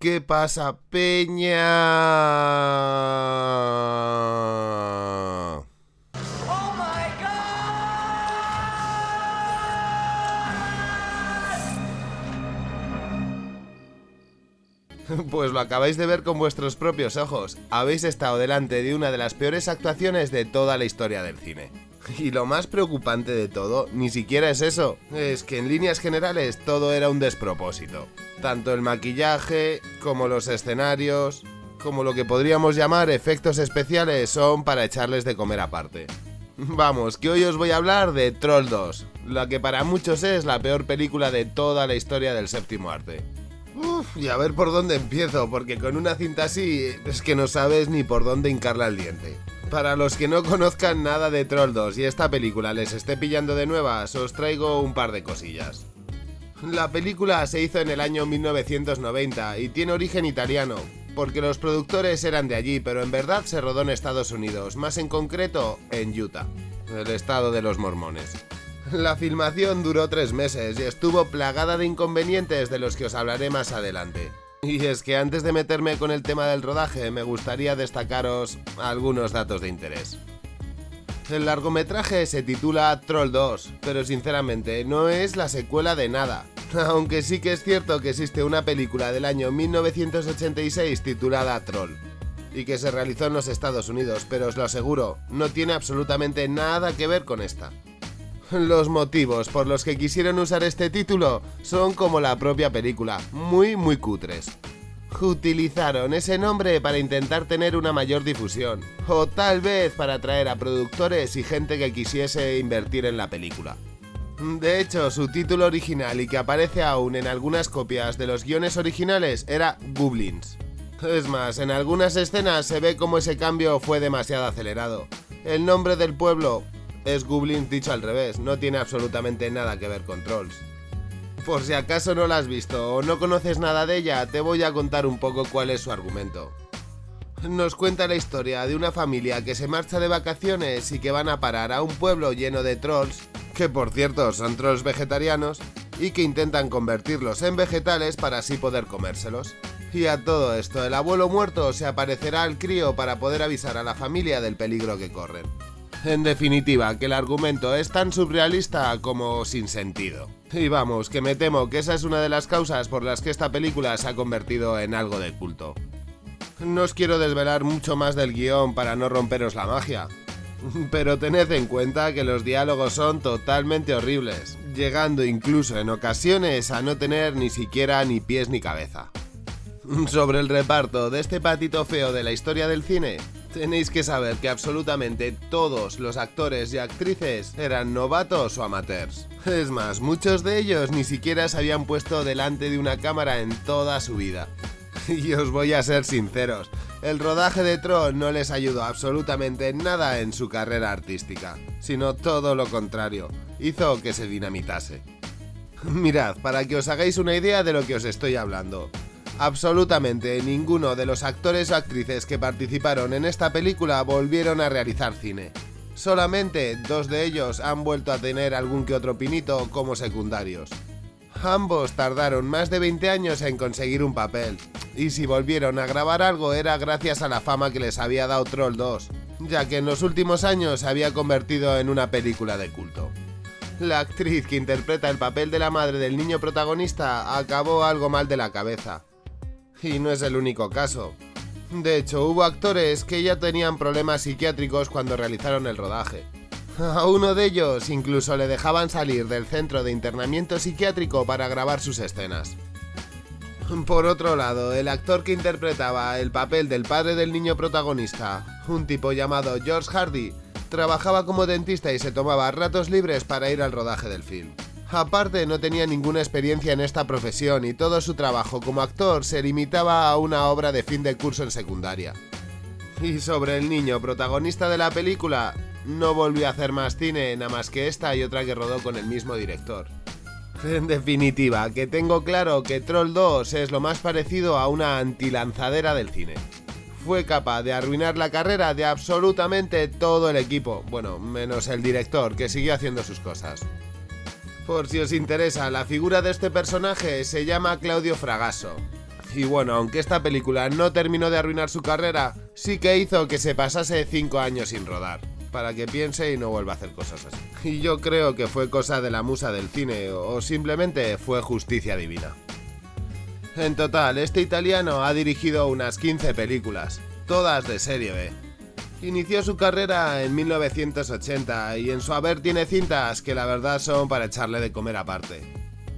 ¿Qué pasa, Peña? Pues lo acabáis de ver con vuestros propios ojos. Habéis estado delante de una de las peores actuaciones de toda la historia del cine. Y lo más preocupante de todo, ni siquiera es eso, es que en líneas generales todo era un despropósito. Tanto el maquillaje, como los escenarios, como lo que podríamos llamar efectos especiales son para echarles de comer aparte. Vamos, que hoy os voy a hablar de Troll 2, la que para muchos es la peor película de toda la historia del séptimo arte. Uf, y a ver por dónde empiezo, porque con una cinta así es que no sabes ni por dónde hincarla al diente. Para los que no conozcan nada de Troll 2 y esta película les esté pillando de nuevas, os traigo un par de cosillas. La película se hizo en el año 1990 y tiene origen italiano, porque los productores eran de allí, pero en verdad se rodó en Estados Unidos, más en concreto en Utah, el estado de los mormones. La filmación duró tres meses y estuvo plagada de inconvenientes de los que os hablaré más adelante. Y es que antes de meterme con el tema del rodaje, me gustaría destacaros algunos datos de interés. El largometraje se titula Troll 2, pero sinceramente no es la secuela de nada. Aunque sí que es cierto que existe una película del año 1986 titulada Troll, y que se realizó en los Estados Unidos, pero os lo aseguro, no tiene absolutamente nada que ver con esta. Los motivos por los que quisieron usar este título son como la propia película, muy muy cutres. Utilizaron ese nombre para intentar tener una mayor difusión, o tal vez para atraer a productores y gente que quisiese invertir en la película. De hecho, su título original y que aparece aún en algunas copias de los guiones originales era Goblins. Es más, en algunas escenas se ve como ese cambio fue demasiado acelerado. El nombre del pueblo es Goblins dicho al revés, no tiene absolutamente nada que ver con Trolls. Por si acaso no la has visto o no conoces nada de ella, te voy a contar un poco cuál es su argumento. Nos cuenta la historia de una familia que se marcha de vacaciones y que van a parar a un pueblo lleno de trolls, que por cierto son trolls vegetarianos, y que intentan convertirlos en vegetales para así poder comérselos. Y a todo esto, el abuelo muerto se aparecerá al crío para poder avisar a la familia del peligro que corren. En definitiva, que el argumento es tan surrealista como sin sentido. Y vamos, que me temo que esa es una de las causas por las que esta película se ha convertido en algo de culto. No os quiero desvelar mucho más del guion para no romperos la magia, pero tened en cuenta que los diálogos son totalmente horribles, llegando incluso en ocasiones a no tener ni siquiera ni pies ni cabeza. Sobre el reparto de este patito feo de la historia del cine, tenéis que saber que absolutamente todos los actores y actrices eran novatos o amateurs. Es más, muchos de ellos ni siquiera se habían puesto delante de una cámara en toda su vida. Y os voy a ser sinceros, el rodaje de Tron no les ayudó absolutamente nada en su carrera artística, sino todo lo contrario, hizo que se dinamitase. Mirad, para que os hagáis una idea de lo que os estoy hablando, Absolutamente ninguno de los actores o actrices que participaron en esta película volvieron a realizar cine. Solamente dos de ellos han vuelto a tener algún que otro pinito como secundarios. Ambos tardaron más de 20 años en conseguir un papel, y si volvieron a grabar algo era gracias a la fama que les había dado Troll 2, ya que en los últimos años se había convertido en una película de culto. La actriz que interpreta el papel de la madre del niño protagonista acabó algo mal de la cabeza, y no es el único caso. De hecho, hubo actores que ya tenían problemas psiquiátricos cuando realizaron el rodaje. A uno de ellos incluso le dejaban salir del centro de internamiento psiquiátrico para grabar sus escenas. Por otro lado, el actor que interpretaba el papel del padre del niño protagonista, un tipo llamado George Hardy, trabajaba como dentista y se tomaba ratos libres para ir al rodaje del film. Aparte no tenía ninguna experiencia en esta profesión y todo su trabajo como actor se limitaba a una obra de fin de curso en secundaria. Y sobre el niño protagonista de la película, no volvió a hacer más cine nada más que esta y otra que rodó con el mismo director. En definitiva, que tengo claro que Troll 2 es lo más parecido a una antilanzadera del cine. Fue capaz de arruinar la carrera de absolutamente todo el equipo, bueno, menos el director, que siguió haciendo sus cosas. Por si os interesa, la figura de este personaje se llama Claudio Fragasso. Y bueno, aunque esta película no terminó de arruinar su carrera, sí que hizo que se pasase 5 años sin rodar, para que piense y no vuelva a hacer cosas así. Y yo creo que fue cosa de la musa del cine, o simplemente fue justicia divina. En total, este italiano ha dirigido unas 15 películas, todas de serie B. Inició su carrera en 1980 y en su haber tiene cintas que la verdad son para echarle de comer aparte.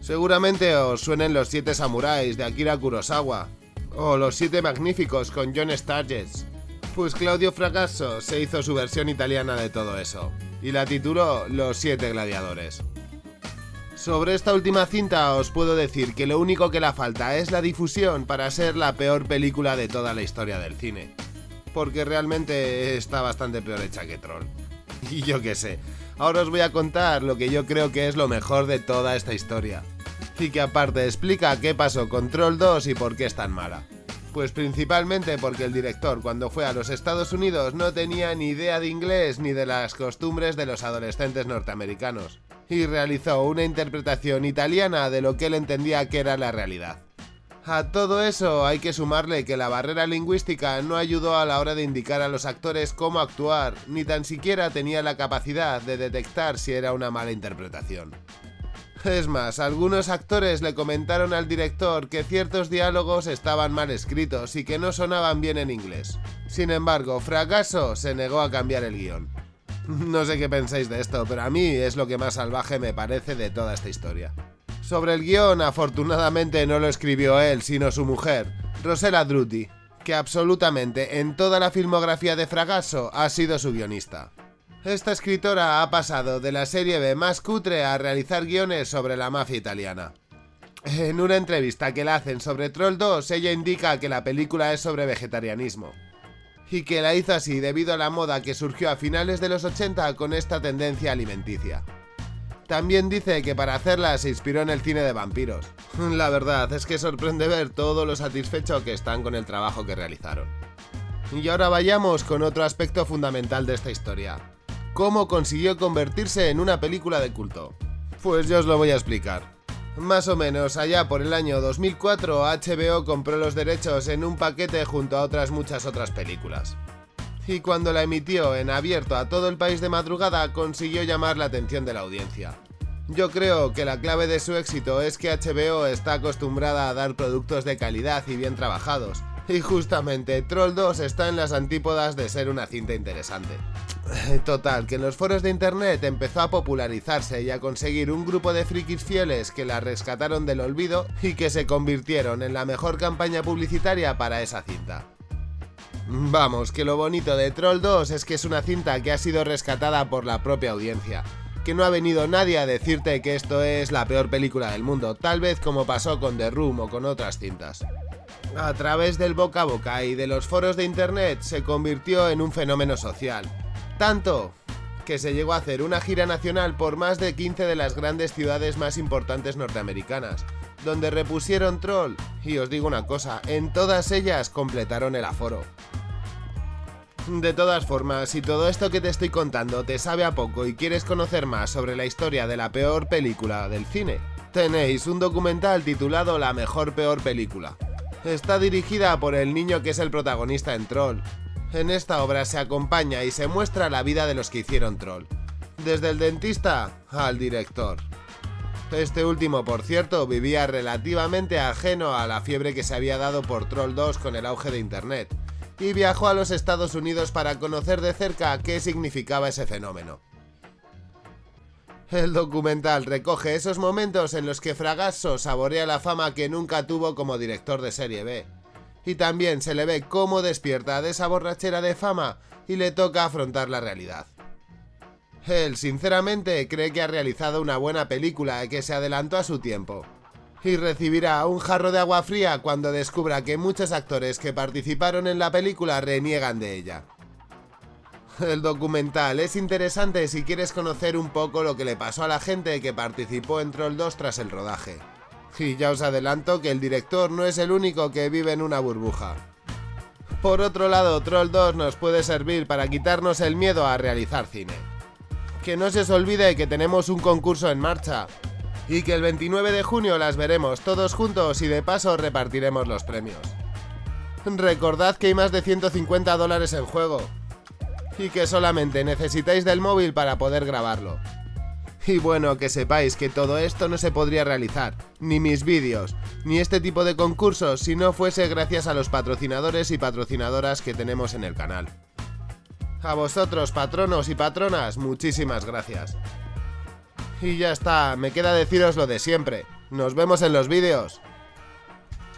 Seguramente os suenen Los Siete Samuráis de Akira Kurosawa, o Los Siete Magníficos con John Sturges. Pues Claudio Fragasso se hizo su versión italiana de todo eso, y la tituló Los Siete Gladiadores. Sobre esta última cinta os puedo decir que lo único que la falta es la difusión para ser la peor película de toda la historia del cine. Porque realmente está bastante peor hecha que Troll. Y yo qué sé, ahora os voy a contar lo que yo creo que es lo mejor de toda esta historia. Y que aparte explica qué pasó con Troll 2 y por qué es tan mala. Pues principalmente porque el director cuando fue a los Estados Unidos no tenía ni idea de inglés ni de las costumbres de los adolescentes norteamericanos y realizó una interpretación italiana de lo que él entendía que era la realidad. A todo eso hay que sumarle que la barrera lingüística no ayudó a la hora de indicar a los actores cómo actuar, ni tan siquiera tenía la capacidad de detectar si era una mala interpretación. Es más, algunos actores le comentaron al director que ciertos diálogos estaban mal escritos y que no sonaban bien en inglés. Sin embargo, Fracaso se negó a cambiar el guion. No sé qué pensáis de esto, pero a mí es lo que más salvaje me parece de toda esta historia. Sobre el guion, afortunadamente no lo escribió él, sino su mujer, Rosella Druti, que absolutamente en toda la filmografía de Fragasso ha sido su guionista. Esta escritora ha pasado de la serie B más cutre a realizar guiones sobre la mafia italiana. En una entrevista que le hacen sobre Troll 2, ella indica que la película es sobre vegetarianismo y que la hizo así debido a la moda que surgió a finales de los 80 con esta tendencia alimenticia. También dice que para hacerla se inspiró en el cine de vampiros. La verdad es que sorprende ver todo lo satisfecho que están con el trabajo que realizaron. Y ahora vayamos con otro aspecto fundamental de esta historia. ¿Cómo consiguió convertirse en una película de culto? Pues yo os lo voy a explicar. Más o menos allá por el año 2004 HBO compró los derechos en un paquete junto a otras muchas otras películas. Y cuando la emitió en abierto a todo el país de madrugada consiguió llamar la atención de la audiencia. Yo creo que la clave de su éxito es que HBO está acostumbrada a dar productos de calidad y bien trabajados, y justamente Troll 2 está en las antípodas de ser una cinta interesante. Total, que en los foros de internet empezó a popularizarse y a conseguir un grupo de frikis fieles que la rescataron del olvido y que se convirtieron en la mejor campaña publicitaria para esa cinta. Vamos, que lo bonito de Troll 2 es que es una cinta que ha sido rescatada por la propia audiencia, que no ha venido nadie a decirte que esto es la peor película del mundo, tal vez como pasó con The Room o con otras cintas. A través del boca a boca y de los foros de internet se convirtió en un fenómeno social, tanto que se llegó a hacer una gira nacional por más de 15 de las grandes ciudades más importantes norteamericanas, donde repusieron Troll, y os digo una cosa, en todas ellas completaron el aforo. De todas formas, si todo esto que te estoy contando te sabe a poco y quieres conocer más sobre la historia de la peor película del cine, tenéis un documental titulado La mejor peor película. Está dirigida por el niño que es el protagonista en Troll, en esta obra se acompaña y se muestra la vida de los que hicieron Troll, desde el dentista al director. Este último, por cierto, vivía relativamente ajeno a la fiebre que se había dado por Troll 2 con el auge de Internet, y viajó a los Estados Unidos para conocer de cerca qué significaba ese fenómeno. El documental recoge esos momentos en los que Fragasso saborea la fama que nunca tuvo como director de serie B, y también se le ve cómo despierta de esa borrachera de fama y le toca afrontar la realidad. Él, sinceramente, cree que ha realizado una buena película que se adelantó a su tiempo. Y recibirá un jarro de agua fría cuando descubra que muchos actores que participaron en la película reniegan de ella. El documental es interesante si quieres conocer un poco lo que le pasó a la gente que participó en Troll 2 tras el rodaje. Y ya os adelanto que el director no es el único que vive en una burbuja. Por otro lado, Troll 2 nos puede servir para quitarnos el miedo a realizar cine. Que no se os olvide que tenemos un concurso en marcha. Y que el 29 de junio las veremos todos juntos y de paso repartiremos los premios. Recordad que hay más de 150 dólares en juego. Y que solamente necesitáis del móvil para poder grabarlo. Y bueno, que sepáis que todo esto no se podría realizar, ni mis vídeos, ni este tipo de concursos si no fuese gracias a los patrocinadores y patrocinadoras que tenemos en el canal. A vosotros, patronos y patronas, muchísimas gracias. Y ya está, me queda deciros lo de siempre. Nos vemos en los vídeos.